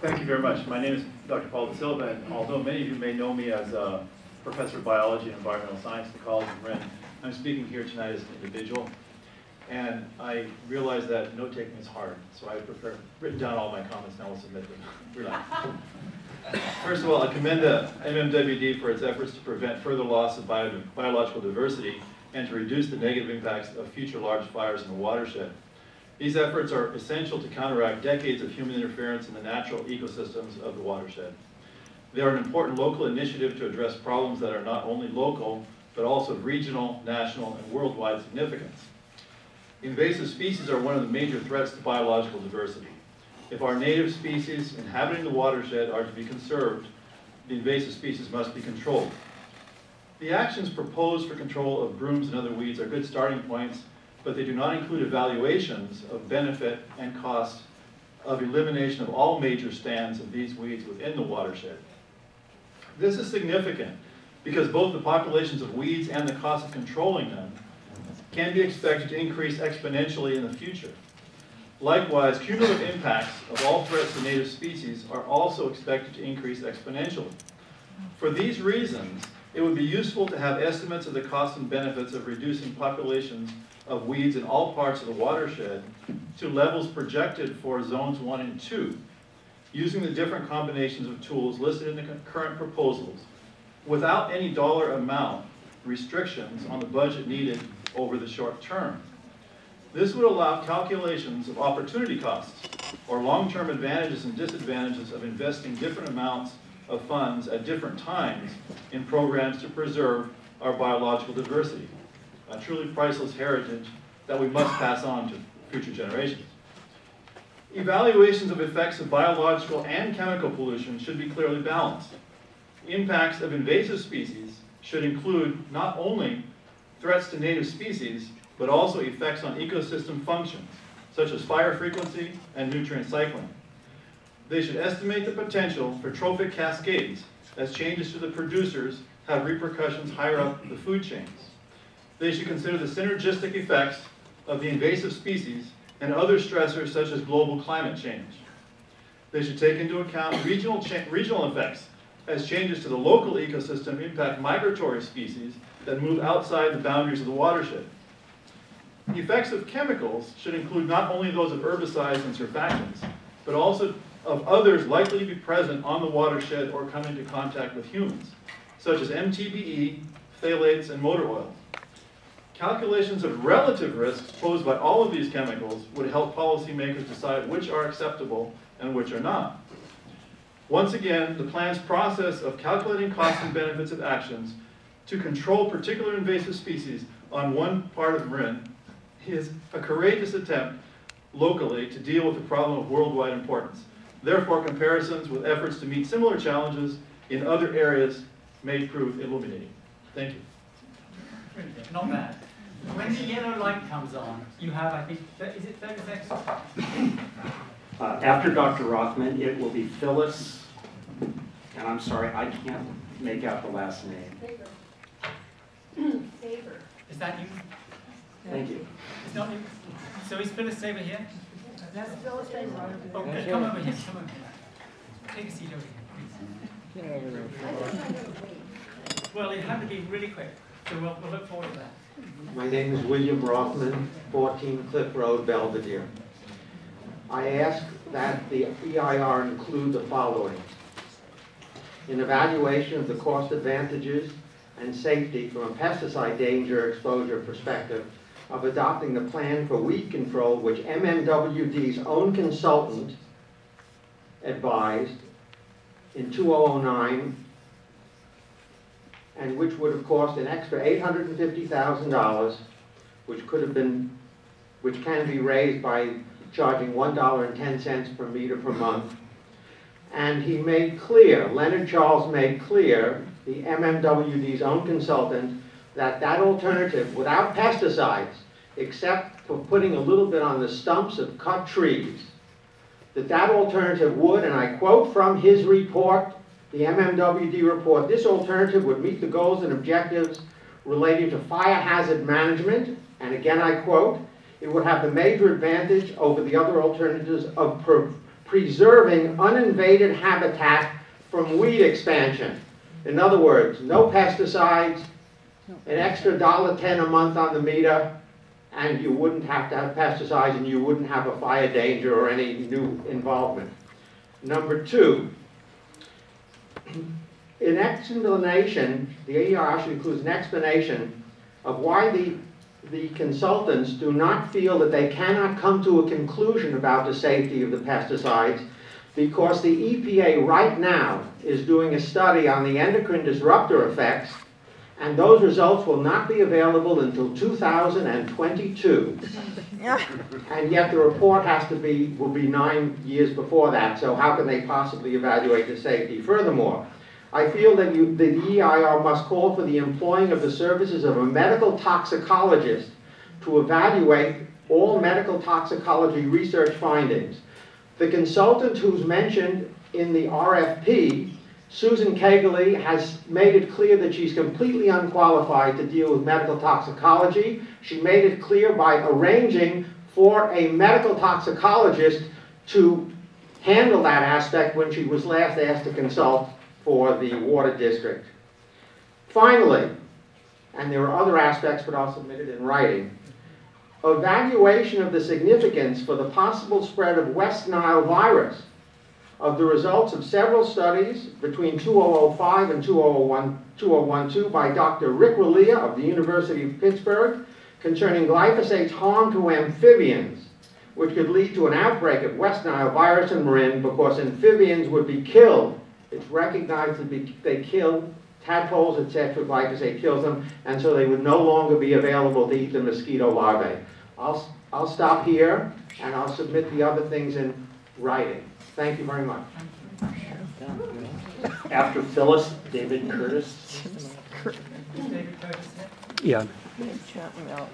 Thank you very much. My name is Dr. Paul De Silva, and although many of you may know me as a professor of biology and environmental science at the College of Marin, I'm speaking here tonight as an individual. And I realize that note-taking is hard, so I've prepared, written down all my comments, and I will submit them. First of all, I commend the MMWD for its efforts to prevent further loss of bio biological diversity and to reduce the negative impacts of future large fires in the watershed. These efforts are essential to counteract decades of human interference in the natural ecosystems of the watershed. They are an important local initiative to address problems that are not only local, but also of regional, national, and worldwide significance. Invasive species are one of the major threats to biological diversity. If our native species inhabiting the watershed are to be conserved, the invasive species must be controlled. The actions proposed for control of brooms and other weeds are good starting points, but they do not include evaluations of benefit and cost of elimination of all major stands of these weeds within the watershed. This is significant because both the populations of weeds and the cost of controlling them can be expected to increase exponentially in the future. Likewise, cumulative impacts of all threats to native species are also expected to increase exponentially. For these reasons, it would be useful to have estimates of the costs and benefits of reducing populations of weeds in all parts of the watershed to levels projected for zones one and two, using the different combinations of tools listed in the current proposals, without any dollar amount restrictions on the budget needed over the short term. This would allow calculations of opportunity costs or long-term advantages and disadvantages of investing different amounts of funds at different times in programs to preserve our biological diversity, a truly priceless heritage that we must pass on to future generations. Evaluations of effects of biological and chemical pollution should be clearly balanced. Impacts of invasive species should include not only threats to native species, but also effects on ecosystem functions, such as fire frequency and nutrient cycling. They should estimate the potential for trophic cascades as changes to the producers have repercussions higher up the food chains. They should consider the synergistic effects of the invasive species and other stressors such as global climate change. They should take into account regional, regional effects as changes to the local ecosystem impact migratory species that move outside the boundaries of the watershed. The effects of chemicals should include not only those of herbicides and surfactants, but also of others likely to be present on the watershed or come into contact with humans, such as MTBE, phthalates, and motor oil. Calculations of relative risks posed by all of these chemicals would help policymakers decide which are acceptable and which are not. Once again, the plan's process of calculating costs and benefits of actions to control particular invasive species on one part of Marin is a courageous attempt locally to deal with a problem of worldwide importance. Therefore, comparisons with efforts to meet similar challenges in other areas may prove illuminating. Thank you. Not bad. When the yellow light comes on, you have, I think, is it 30 seconds? Uh, after Dr. Rothman, it will be Phyllis, and I'm sorry, I can't make out the last name. Favor. Is that you? Thank you. It's not you? So is Phyllis Saber here? That's Phyllis Favor. Okay, come over here, come over here. Take a seat over here, please. I think I. Well, it had to be really quick, so we'll, we'll look forward to that. My name is William Rothman, 14 Cliff Road, Belvedere. I ask that the EIR include the following. An evaluation of the cost advantages and safety from a pesticide danger exposure perspective of adopting the plan for weed control which MMWD's own consultant advised in 2009 and which would have cost an extra $850,000 which could have been which can be raised by charging $1.10 per meter per month. And he made clear, Leonard Charles made clear, the MMWD's own consultant, that that alternative, without pesticides, except for putting a little bit on the stumps of cut trees, that that alternative would, and I quote from his report, the MMWD report, this alternative would meet the goals and objectives relating to fire hazard management, and again I quote, it would have the major advantage over the other alternatives of preserving uninvaded habitat from weed expansion. In other words, no pesticides, an extra dollar ten a month on the meter, and you wouldn't have to have pesticides and you wouldn't have a fire danger or any new involvement. Number two, an explanation, the AER actually includes an explanation of why the, the consultants do not feel that they cannot come to a conclusion about the safety of the pesticides because the EPA right now is doing a study on the endocrine disruptor effects and those results will not be available until 2022. And yet the report has to be, will be nine years before that, so how can they possibly evaluate the safety? Furthermore, I feel that you, the EIR must call for the employing of the services of a medical toxicologist to evaluate all medical toxicology research findings. The consultant who's mentioned in the RFP, Susan Kegley, has made it clear that she's completely unqualified to deal with medical toxicology. She made it clear by arranging for a medical toxicologist to handle that aspect when she was last asked to consult for the water district. Finally, and there are other aspects, but I'll submit it in writing, evaluation of the significance for the possible spread of West Nile virus of the results of several studies between 2005 and 2001 2012 by Dr. Rick Relyea of the University of Pittsburgh concerning glyphosate's harm to amphibians, which could lead to an outbreak of West Nile virus in Marin because amphibians would be killed. It's recognized that they kill tadpoles, etc., glyphosate kills them, and so they would no longer be available to eat the mosquito larvae. I'll, I'll stop here, and I'll submit the other things in writing. Thank you very much. After Phyllis, David Curtis. David Curtis. Yeah. Chapman out.